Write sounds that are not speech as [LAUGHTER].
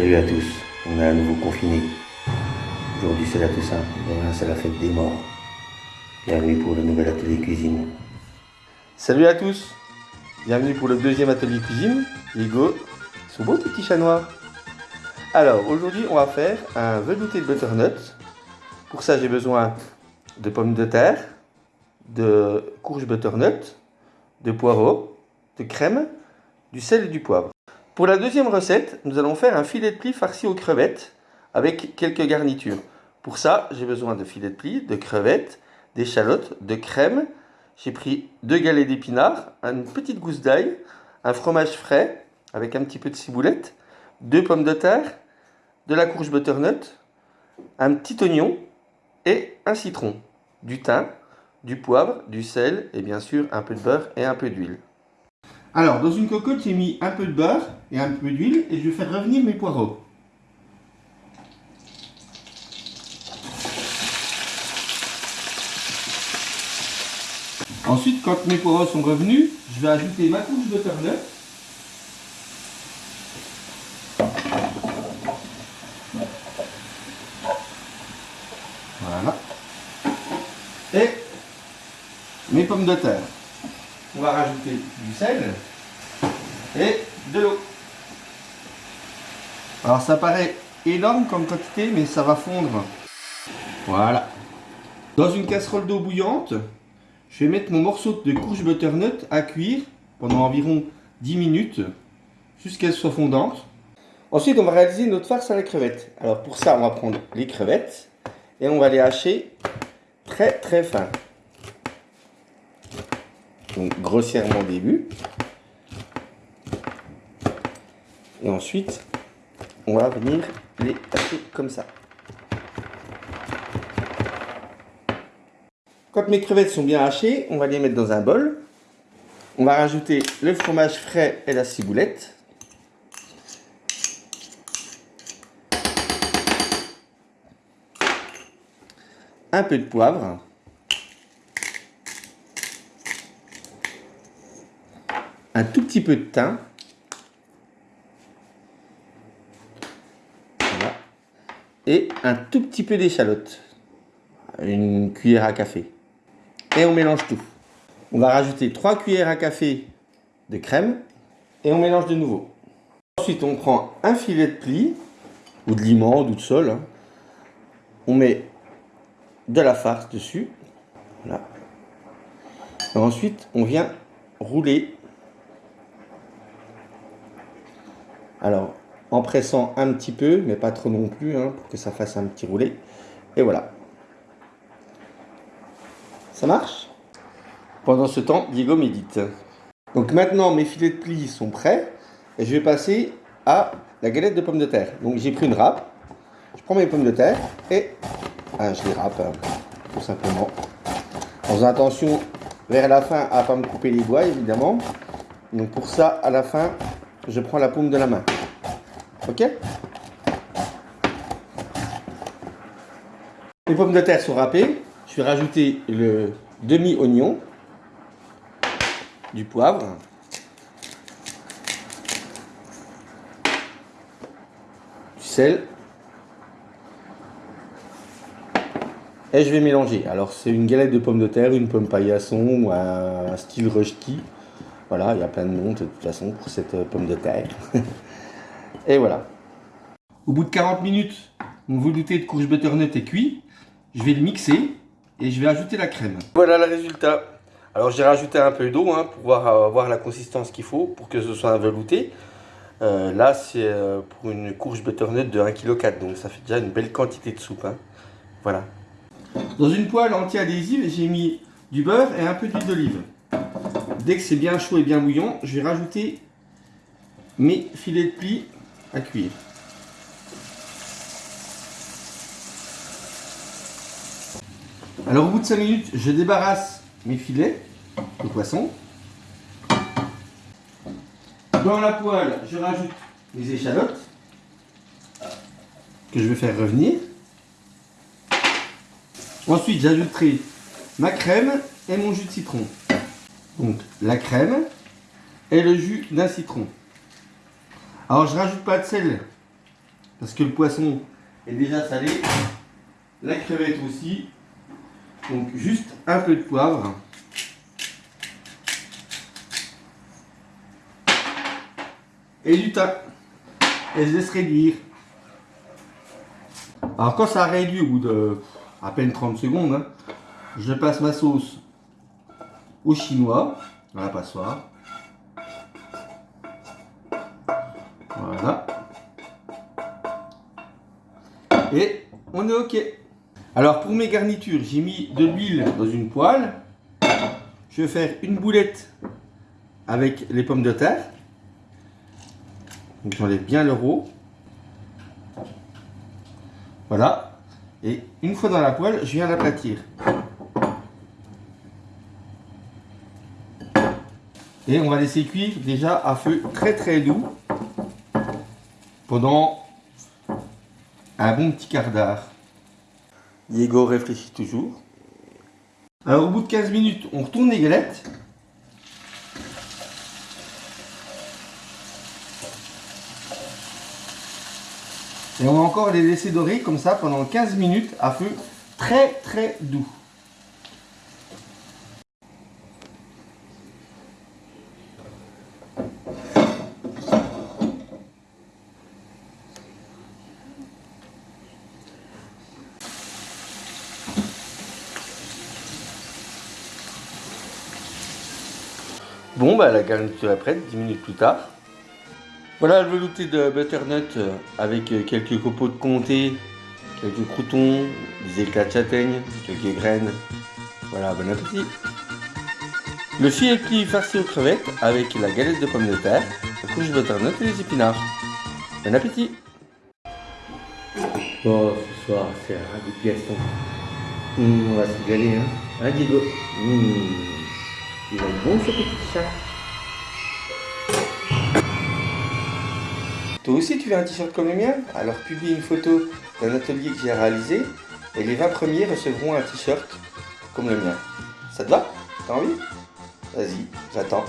Salut à tous, on est à nouveau confiné. Aujourd'hui c'est la Toussaint, demain c'est la fête des morts. Bienvenue pour le nouvel atelier cuisine. Salut à tous, bienvenue pour le deuxième atelier cuisine. Hugo, son beau petit chat noir. Alors aujourd'hui on va faire un velouté de butternut. Pour ça j'ai besoin de pommes de terre, de courge butternut, de poireaux, de crème, du sel et du poivre. Pour la deuxième recette, nous allons faire un filet de plis farci aux crevettes avec quelques garnitures. Pour ça, j'ai besoin de filet de plis, de crevettes, d'échalotes, de crème. J'ai pris deux galets d'épinards, une petite gousse d'ail, un fromage frais avec un petit peu de ciboulette, deux pommes de terre, de la courge butternut, un petit oignon et un citron, du thym, du poivre, du sel et bien sûr un peu de beurre et un peu d'huile. Alors, dans une cocotte, j'ai mis un peu de beurre et un peu d'huile et je vais faire revenir mes poireaux. Ensuite, quand mes poireaux sont revenus, je vais ajouter ma couche de butternut. Voilà. Et mes pommes de terre on va rajouter du sel et de l'eau. Alors ça paraît énorme comme quantité, mais ça va fondre. Voilà. Dans une casserole d'eau bouillante, je vais mettre mon morceau de courge butternut à cuire pendant environ 10 minutes jusqu'à ce soit fondante. Ensuite, on va réaliser notre farce à la crevette. Alors pour ça, on va prendre les crevettes et on va les hacher très très fin donc grossièrement au début. Et ensuite, on va venir les taper comme ça. Quand mes crevettes sont bien hachées, on va les mettre dans un bol. On va rajouter le fromage frais et la ciboulette. Un peu de poivre. Un tout petit peu de thym. Et un tout petit peu d'échalote. Une cuillère à café. Et on mélange tout. On va rajouter 3 cuillères à café de crème. Et on mélange de nouveau. Ensuite, on prend un filet de pli, ou de limon, ou de sol. Hein. On met de la farce dessus. Et ensuite, on vient rouler Alors, en pressant un petit peu, mais pas trop non plus, hein, pour que ça fasse un petit roulé. Et voilà. Ça marche? Pendant ce temps, Diego médite. Donc maintenant, mes filets de plis sont prêts. Et je vais passer à la galette de pommes de terre. Donc j'ai pris une râpe. Je prends mes pommes de terre et ah, je les râpe, hein, tout simplement. En faisant attention vers la fin à ne pas me couper les doigts, évidemment. Donc pour ça, à la fin, je prends la paume de la main. Ok? Les pommes de terre sont râpées. Je vais rajouter le demi-oignon, du poivre, du sel. Et je vais mélanger. Alors c'est une galette de pommes de terre, une pomme paillasson ou un style rösti. Voilà, il y a plein de noms de toute façon pour cette euh, pomme de terre. [LAUGHS] Et voilà. Au bout de 40 minutes, mon velouté de courge butternut est cuit. Je vais le mixer et je vais ajouter la crème. Voilà le résultat. Alors j'ai rajouté un peu d'eau hein, pour voir, avoir la consistance qu'il faut pour que ce soit un velouté. Euh, là c'est euh, pour une courge butternut de 1,4 kg, donc ça fait déjà une belle quantité de soupe. Hein. Voilà. Dans une poêle anti-adhésive, j'ai mis du beurre et un peu d'huile d'olive. Dès que c'est bien chaud et bien bouillant, je vais rajouter mes filets de plis à cuire. Alors au bout de 5 minutes, je débarrasse mes filets de poisson. Dans la poêle, je rajoute mes échalotes que je vais faire revenir. Ensuite, j'ajouterai ma crème et mon jus de citron. Donc la crème et le jus d'un citron. Alors je rajoute pas de sel parce que le poisson est déjà salé, la crevette aussi. Donc juste un peu de poivre. Et du thym. Et je laisse réduire. Alors quand ça réduit au bout de à peine 30 secondes, hein, je passe ma sauce au chinois, dans la passoire. Voilà. Et on est ok. Alors pour mes garnitures, j'ai mis de l'huile dans une poêle. Je vais faire une boulette avec les pommes de terre. Donc j'enlève bien le l'euro. Voilà. Et une fois dans la poêle, je viens l'aplatir. Et on va laisser cuire déjà à feu très très doux pendant un bon petit quart d'heure. Diego réfléchit toujours. Alors au bout de 15 minutes, on retourne les galettes. Et on va encore les laisser dorer comme ça pendant 15 minutes à feu très très doux. Bon, bah la garniture est prête, 10 minutes plus tard. Voilà le velouté de butternut avec quelques copeaux de comté, quelques croutons, des éclats de châtaigne, quelques graines. Voilà, bon appétit Le filet pli farci aux crevettes avec la galette de pommes de terre, la couche de butternut et les épinards. Bon appétit Bon, ce soir, c'est un du piaston. Hum, on va se régaler, hein Hein, Diego? Hum. Il bon ce petit chat. Toi aussi tu veux un t-shirt comme le mien? Alors publie une photo d'un atelier que j'ai réalisé et les 20 premiers recevront un t-shirt comme le mien. Ça te va? T'as envie? Vas-y, j'attends.